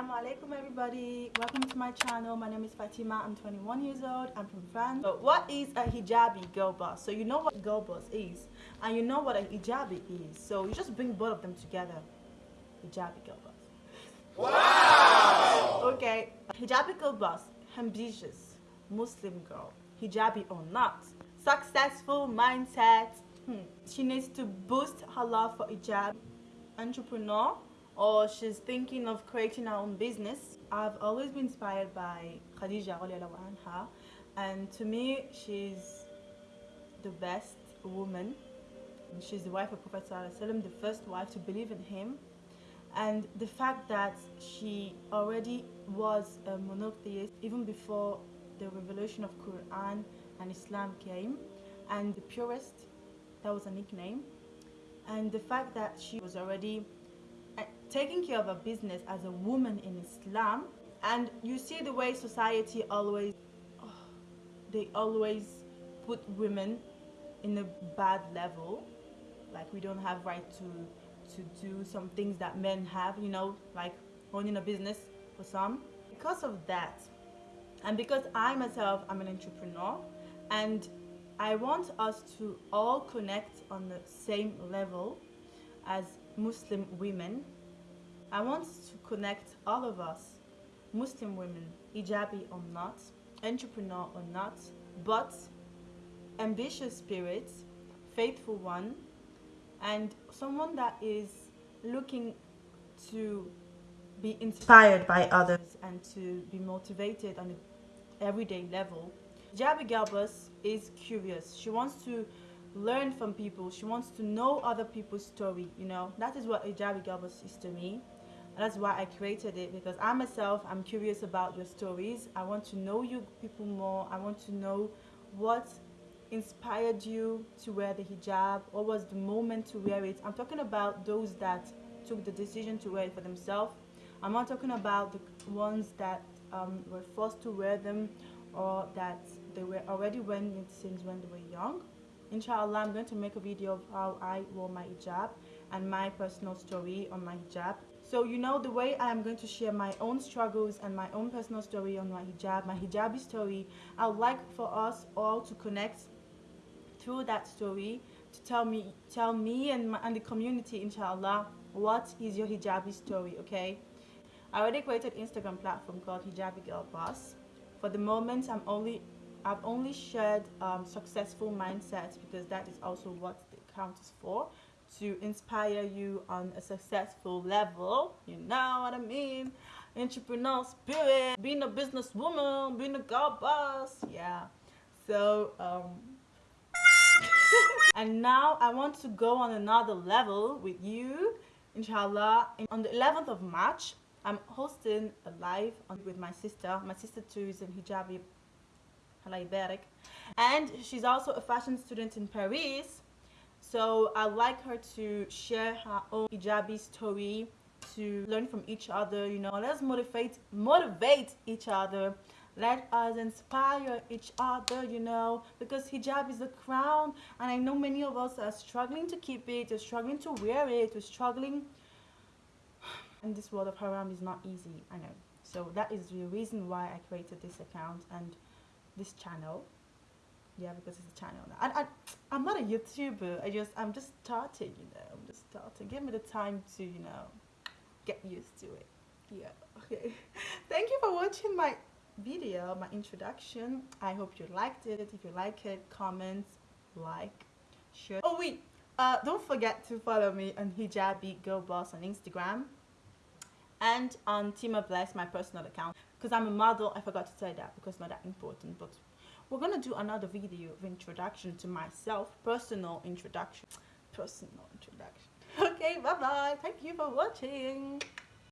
Assalamu alaikum everybody. Welcome to my channel. My name is Fatima. I'm 21 years old. I'm from France. So what is a hijabi girl boss? So you know what girl boss is and you know what a hijabi is. So you just bring both of them together. Hijabi girl boss. Wow! Okay. Hijabi girl boss. Ambitious. Muslim girl. Hijabi or not. Successful mindset. Hmm. She needs to boost her love for hijab. Entrepreneur or she's thinking of creating her own business. I've always been inspired by Khadija anha, and to me she's the best woman. She's the wife of Prophet Sallallahu the first wife to believe in him. And the fact that she already was a monotheist even before the revelation of Quran and Islam came, and the purest, that was a nickname. And the fact that she was already taking care of a business as a woman in Islam and you see the way society always oh, they always put women in a bad level. Like we don't have right to to do some things that men have you know like owning a business for some. Because of that and because I myself am an entrepreneur and I want us to all connect on the same level as Muslim women I want to connect all of us, Muslim women, hijabi or not, entrepreneur or not, but ambitious spirit, faithful one, and someone that is looking to be inspired by others and to be motivated on an everyday level. Jabi Girl Boss is curious. She wants to learn from people. She wants to know other people's story, you know. That is what Hijabi Girl Boss is to me that's why I created it because I myself I'm curious about your stories. I want to know you people more. I want to know what inspired you to wear the hijab. What was the moment to wear it? I'm talking about those that took the decision to wear it for themselves. I'm not talking about the ones that um, were forced to wear them or that they were already wearing it since when they were young. Inshallah I'm going to make a video of how I wore my hijab and my personal story on my hijab so you know the way I am going to share my own struggles and my own personal story on my hijab, my hijabi story. I would like for us all to connect through that story to tell me, tell me and, my, and the community, inshallah, what is your hijabi story, okay? I already created Instagram platform called Hijabi Girl Boss. For the moment, I'm only, I've only shared um, successful mindsets because that is also what the account is for to inspire you on a successful level. You know what I mean? Entrepreneur spirit, being a businesswoman, being a girl boss. Yeah. So, um, and now I want to go on another level with you, inshallah. On the 11th of March, I'm hosting a live with my sister. My sister too is in hijabi, and she's also a fashion student in Paris so I'd like her to share her own hijabi story to learn from each other, you know. Let's motivate motivate each other. Let us inspire each other, you know, because hijab is the crown and I know many of us are struggling to keep it, are struggling to wear it, we're struggling and this world of haram is not easy, I know. So that is the reason why I created this account and this channel yeah because it's a channel. Now. I, I, I'm not a YouTuber. I just I'm just starting you know. I'm just starting. Give me the time to you know get used to it. Yeah okay. Thank you for watching my video my introduction. I hope you liked it. If you like it comment like share. Oh wait. Uh, don't forget to follow me on hijabi girl boss on Instagram and on Tima Bless my personal account. Because I'm a model. I forgot to say that because not that important but we're gonna do another video of introduction to myself personal introduction. Personal introduction. Okay bye bye thank you for watching